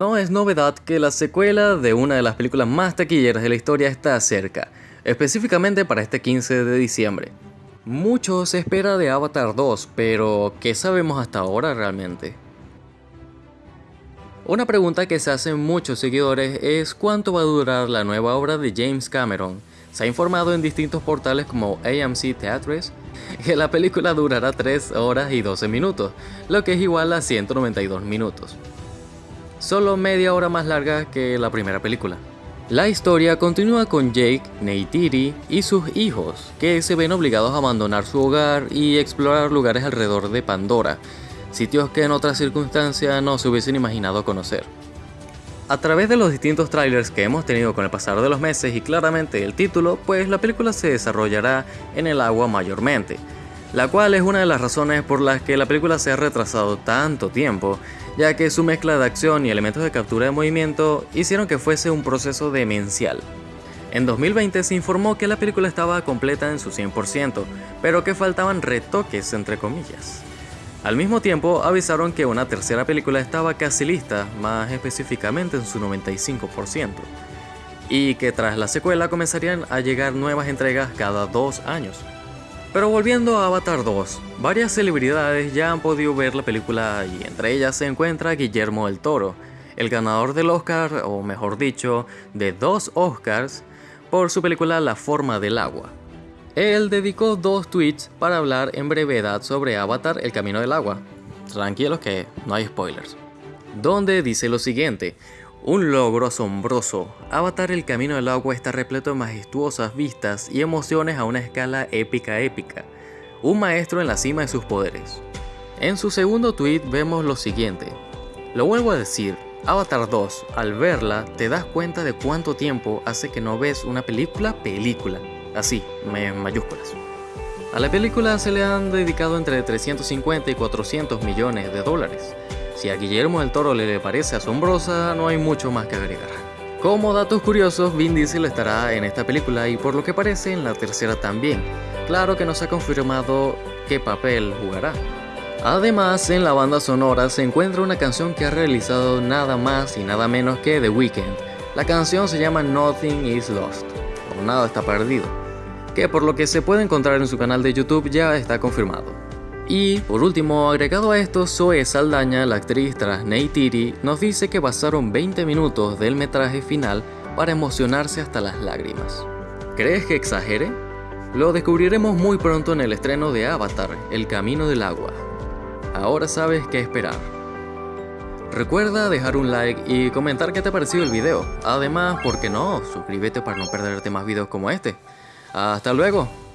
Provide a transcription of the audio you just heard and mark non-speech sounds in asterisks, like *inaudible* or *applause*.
No es novedad que la secuela de una de las películas más taquilleras de la historia está cerca, específicamente para este 15 de diciembre. Mucho se espera de Avatar 2, pero ¿qué sabemos hasta ahora realmente? Una pregunta que se hacen muchos seguidores es cuánto va a durar la nueva obra de James Cameron. Se ha informado en distintos portales como AMC Theatres *laughs* que la película durará 3 horas y 12 minutos, lo que es igual a 192 minutos solo media hora más larga que la primera película. La historia continúa con Jake, Neytiri y sus hijos, que se ven obligados a abandonar su hogar y explorar lugares alrededor de Pandora, sitios que en otras circunstancias no se hubiesen imaginado conocer. A través de los distintos trailers que hemos tenido con el pasar de los meses y claramente el título, pues la película se desarrollará en el agua mayormente, la cual es una de las razones por las que la película se ha retrasado tanto tiempo, ya que su mezcla de acción y elementos de captura de movimiento hicieron que fuese un proceso demencial. En 2020 se informó que la película estaba completa en su 100%, pero que faltaban retoques entre comillas. Al mismo tiempo avisaron que una tercera película estaba casi lista, más específicamente en su 95%, y que tras la secuela comenzarían a llegar nuevas entregas cada dos años. Pero volviendo a Avatar 2, varias celebridades ya han podido ver la película y entre ellas se encuentra Guillermo del Toro, el ganador del Oscar, o mejor dicho, de dos Oscars, por su película La forma del agua. Él dedicó dos tweets para hablar en brevedad sobre Avatar El Camino del Agua. Tranquilos que no hay spoilers. Donde dice lo siguiente, un logro asombroso. Avatar El Camino del Agua está repleto de majestuosas vistas y emociones a una escala épica épica. Un maestro en la cima de sus poderes. En su segundo tweet vemos lo siguiente. Lo vuelvo a decir, Avatar 2, al verla te das cuenta de cuánto tiempo hace que no ves una película película. Así, en mayúsculas. A la película se le han dedicado entre 350 y 400 millones de dólares. Si a Guillermo del Toro le parece asombrosa, no hay mucho más que agregar. Como datos curiosos, Vin Diesel estará en esta película y por lo que parece en la tercera también. Claro que no se ha confirmado qué papel jugará. Además, en la banda sonora se encuentra una canción que ha realizado nada más y nada menos que The Weeknd. La canción se llama Nothing is Lost, o Nada está perdido, que por lo que se puede encontrar en su canal de YouTube ya está confirmado. Y, por último, agregado a esto, Zoe Saldaña, la actriz tras Neytiri, nos dice que pasaron 20 minutos del metraje final para emocionarse hasta las lágrimas. ¿Crees que exagere? Lo descubriremos muy pronto en el estreno de Avatar, El Camino del Agua. Ahora sabes qué esperar. Recuerda dejar un like y comentar qué te ha parecido el video. Además, ¿por qué no? Suscríbete para no perderte más videos como este. ¡Hasta luego!